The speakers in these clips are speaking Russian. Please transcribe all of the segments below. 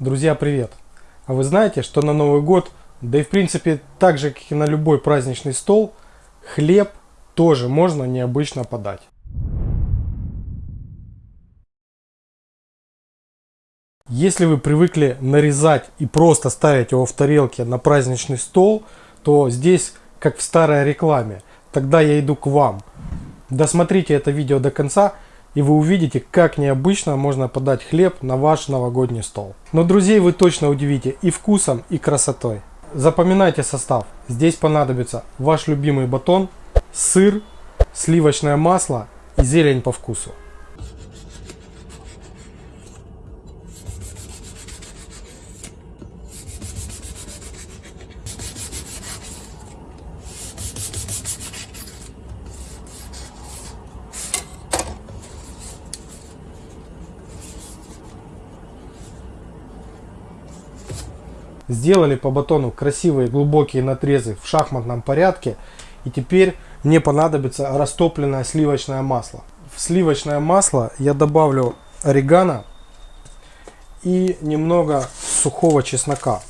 Друзья, привет! А вы знаете, что на Новый год, да и в принципе так же, как и на любой праздничный стол, хлеб тоже можно необычно подать. Если вы привыкли нарезать и просто ставить его в тарелке на праздничный стол, то здесь как в старой рекламе. Тогда я иду к вам. Досмотрите это видео до конца и вы увидите, как необычно можно подать хлеб на ваш новогодний стол. Но друзей вы точно удивите и вкусом, и красотой. Запоминайте состав. Здесь понадобится ваш любимый батон, сыр, сливочное масло и зелень по вкусу. Сделали по батону красивые глубокие надрезы в шахматном порядке. И теперь мне понадобится растопленное сливочное масло. В сливочное масло я добавлю орегано и немного сухого чеснока.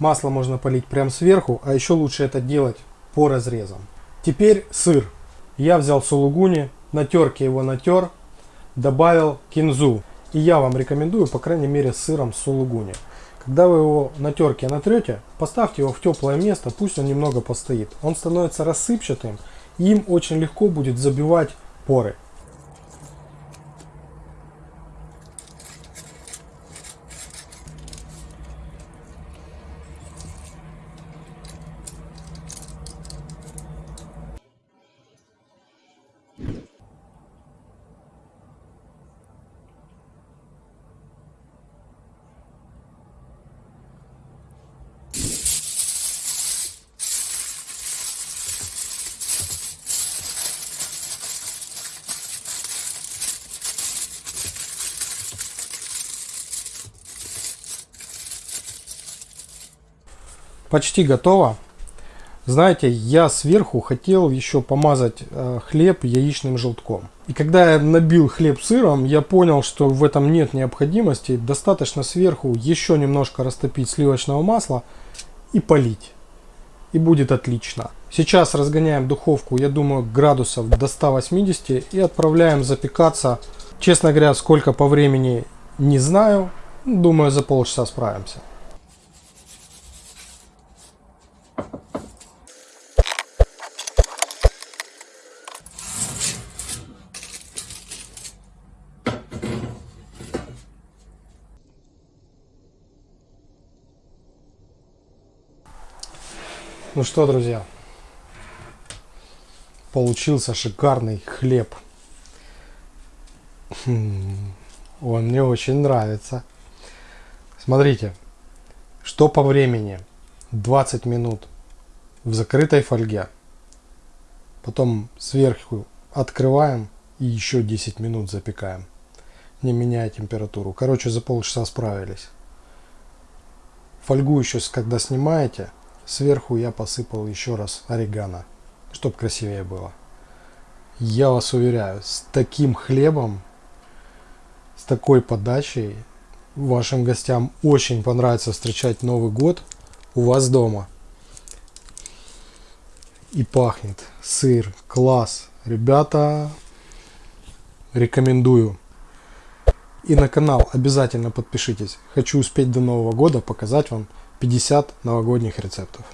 Масло можно полить прямо сверху, а еще лучше это делать по разрезам. Теперь сыр. Я взял сулугуни, на терке его натер, добавил кинзу. И я вам рекомендую, по крайней мере, с сыром сулугуни. Когда вы его на терке натрете, поставьте его в теплое место, пусть он немного постоит. Он становится рассыпчатым, и им очень легко будет забивать поры. Почти готово. Знаете, я сверху хотел еще помазать э, хлеб яичным желтком. И когда я набил хлеб сыром, я понял, что в этом нет необходимости. Достаточно сверху еще немножко растопить сливочного масла и полить. И будет отлично. Сейчас разгоняем духовку, я думаю, градусов до 180 и отправляем запекаться. Честно говоря, сколько по времени не знаю. Думаю, за полчаса справимся. Ну что, друзья, получился шикарный хлеб. Хм, он мне очень нравится. Смотрите, что по времени? 20 минут в закрытой фольге. Потом сверху открываем и еще 10 минут запекаем, не меняя температуру. Короче, за полчаса справились. Фольгу еще когда снимаете, Сверху я посыпал еще раз орегано, чтобы красивее было. Я вас уверяю, с таким хлебом, с такой подачей, вашим гостям очень понравится встречать Новый год у вас дома. И пахнет сыр, класс. Ребята, рекомендую. И на канал обязательно подпишитесь. Хочу успеть до Нового года показать вам 50 новогодних рецептов.